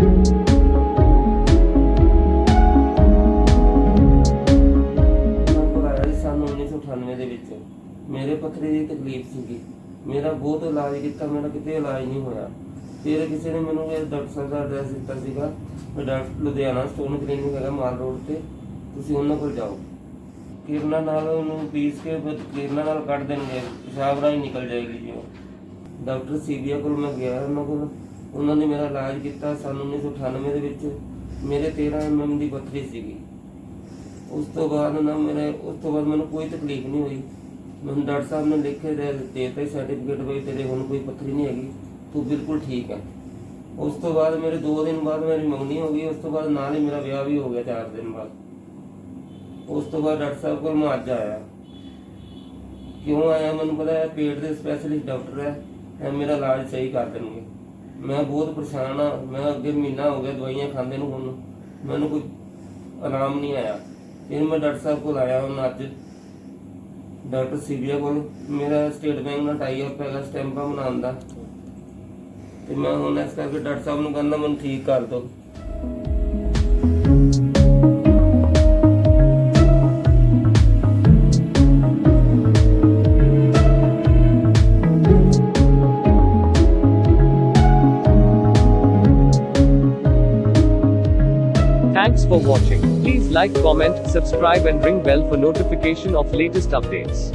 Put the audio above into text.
ਮੈਂ 1998 ਦੇ ਵਿੱਚ ਮੇਰੇ ਪੱਥਰੀ ਦੀ ਤਕਲੀਫ ਸੀਗੀ। ਮੇਰਾ ਬਹੁਤ ਇਲਾਜ ਕੀਤਾ, ਮੇਰਾ ਕਿਤੇ ਇਲਾਜ ਨਹੀਂ ਹੋਇਆ। ਫਿਰ ਕਿਸੇ ਨੇ ਮੈਨੂੰ ਇਹ ਡਾਕਟਰ ਦਾ ਐਡਰੈਸ ਦਿੱਤਾ ਸੀਗਾ ਡਾਕਟਰ ਲੁਧਿਆਣਾ ਸਟੋਨ ਕਲੀਨਿਕ ਹੈਗਾ ਮਾਲ ਰੋਡ ਤੇ, ਤੁਸੀਂ ਉਹਨਾਂ ਕੋਲ ਜਾਓ। ਕਿਰਨਾ ਨਾਲ ਉਹਨੂੰ ਪੀਸ ਕੇ, ਫਿਰ ਨਾਲ ਕੱਢ ਦੇਣਗੇ, ਪਿਸ਼ਾਬ ਰਾਹੀਂ ਨਿਕਲ ਜਾਏਗੀ ਜੀ ਡਾਕਟਰ ਸੀਬੀਆ ਕੋਲ ਮੈਂ ਗਿਆ, ਉਹਨਾਂ ਕੋਲ। ਉਹਨਾਂ ਨੇ ਮੇਰਾ ਇਲਾਜ ਕੀਤਾ ਸੰਨ 1998 ਦੇ ਵਿੱਚ ਮੇਰੇ 13 ਐਮਐਮ ਦੀ ਪੱਥਰੀ ਸੀਗੀ। ਉਸ ਤੋਂ ਬਾਅਦ ਨਾ ਮੇਰੇ, ਉਸ ਤੋਂ ਬਾਅਦ ਮੈਨੂੰ ਕੋਈ ਤਕਲੀਫ ਨਹੀਂ ਹੋਈ। ਮੈਨੂੰ ਡਾਕਟਰ ਸਾਹਿਬ ਨੇ ਲਿਖੇ ਦੇ ਦਿੱਤੇ ਸਰਟੀਫਿਕੇਟ ਬਈ ਤੇਰੇ ਹੁਣ ਕੋਈ ਪੱਥਰੀ ਨਹੀਂ ਹੈਗੀ, ਤੂੰ ਬਿਲਕੁਲ ਠੀਕ ਹੈ ਉਸ ਤੋਂ ਬਾਅਦ ਮੇਰੇ 2 ਦਿਨ ਬਾਅਦ ਮੇਰੀ ਮੰਗਣੀ ਹੋ ਗਈ, ਉਸ ਤੋਂ ਬਾਅਦ ਨਾਲ ਹੀ ਮੇਰਾ ਵਿਆਹ ਵੀ ਹੋ ਗਿਆ 4 ਦਿਨ ਬਾਅਦ। ਉਸ ਤੋਂ ਬਾਅਦ ਡਾਕਟਰ ਸਾਹਿਬ ਕੋਲ ਮੈਂ ਅੱਜ ਆਇਆ। ਕਿਉਂ ਆਇਆ? ਮੈਨੂੰ ਪਤਾ ਹੈ ਪੇਟ ਦੇ ਸਪੈਸ਼ਲਿਸਟ ਡਾਕਟਰ ਹੈ, ਇਹ ਮੇਰਾ ਇਲਾਜ ਸਹੀ ਕਰ ਦੇਣਗੇ। ਮੈਂ ਬਹੁਤ ਪਰੇਸ਼ਾਨ ਆ, ਮੈਂ ਅੱਗੇ ਮਹੀਨਾ ਹੋ ਗਿਆ ਦਵਾਈਆਂ ਖਾਂਦੇ ਨੂੰ ਹੁਣ। ਮੈਨੂੰ ਕੋਈ ਆਰਾਮ ਨਹੀਂ ਆਇਆ। ਫਿਰ ਮੈਂ ਡਾਕਟਰ ਸਾਹਿਬ ਕੋਲ ਆਇਆ ਹੁਣ ਅੱਜ। ਡਾਕਟਰ ਸੀਬੀਆ ਕੋਲ। ਮੇਰਾ ਸਟੇਟ ਬੈਂਕ ਨਾਲ ਟਾਈ ਅਪ ਹੈਗਾ ਸਟੈਂਪਾਂ ਬਣਾਉਣ ਦਾ। ਤੇ ਮੈਂ ਹੁਣ ਇਸ ਕਰਕੇ ਡਾਕਟਰ ਸਾਹਿਬ ਨੂੰ ਕਹਿੰਦਾ, ਮੈਨੂੰ ਠੀਕ ਕਰ ਦਿਓ। Thanks for watching. Please like, comment, subscribe and ring bell for notification of latest updates.